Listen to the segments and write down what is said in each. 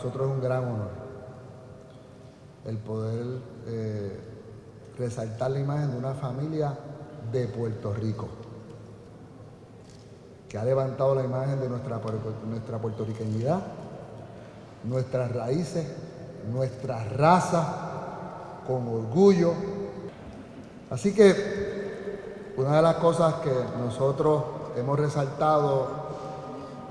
nosotros es un gran honor el poder eh, resaltar la imagen de una familia de Puerto Rico, que ha levantado la imagen de nuestra, nuestra puertorriqueñidad, nuestras raíces, nuestra raza, con orgullo. Así que una de las cosas que nosotros hemos resaltado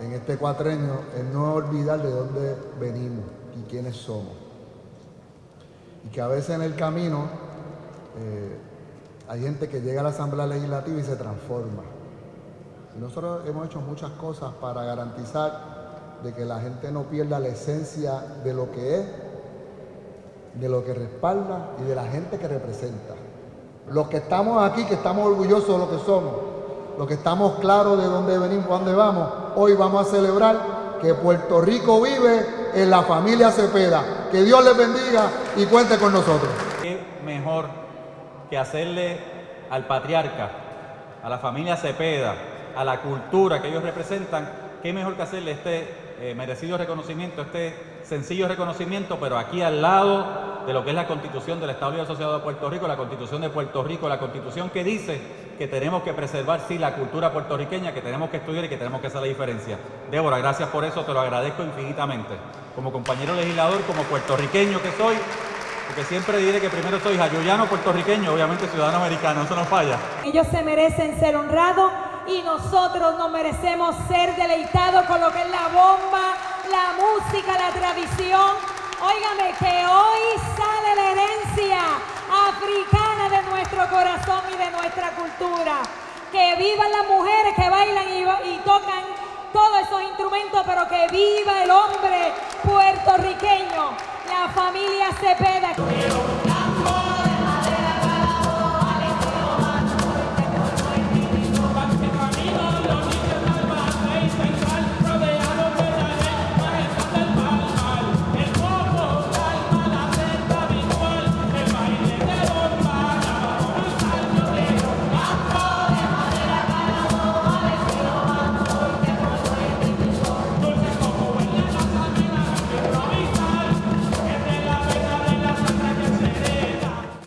en este cuatrenio es no olvidar de dónde venimos y quiénes somos. Y que a veces en el camino eh, hay gente que llega a la Asamblea Legislativa y se transforma. Y nosotros hemos hecho muchas cosas para garantizar de que la gente no pierda la esencia de lo que es, de lo que respalda y de la gente que representa. Los que estamos aquí, que estamos orgullosos de lo que somos, los que estamos claros de dónde venimos, dónde vamos, hoy vamos a celebrar que Puerto Rico vive en la familia Cepeda. Que Dios les bendiga y cuente con nosotros. ¿Qué mejor que hacerle al patriarca, a la familia Cepeda, a la cultura que ellos representan, qué mejor que hacerle este eh, merecido reconocimiento, este sencillo reconocimiento, pero aquí al lado de lo que es la constitución del Estado Libre Asociado de Puerto Rico, la constitución de Puerto Rico, la constitución que dice que tenemos que preservar, sí, la cultura puertorriqueña, que tenemos que estudiar y que tenemos que hacer la diferencia. Débora, gracias por eso, te lo agradezco infinitamente. Como compañero legislador, como puertorriqueño que soy, porque siempre diré que primero soy jayuyano puertorriqueño, obviamente ciudadano americano, eso no falla. Ellos se merecen ser honrados y nosotros nos merecemos ser deleitados con lo que es la bomba, la música, la tradición. Óigame que hoy sale la herencia africana de nuestro corazón y de nuestra cultura. Que vivan las mujeres que bailan y, tocan todos esos instrumentos, pero que viva el hombre puertorriqueño, la familia Cepeda.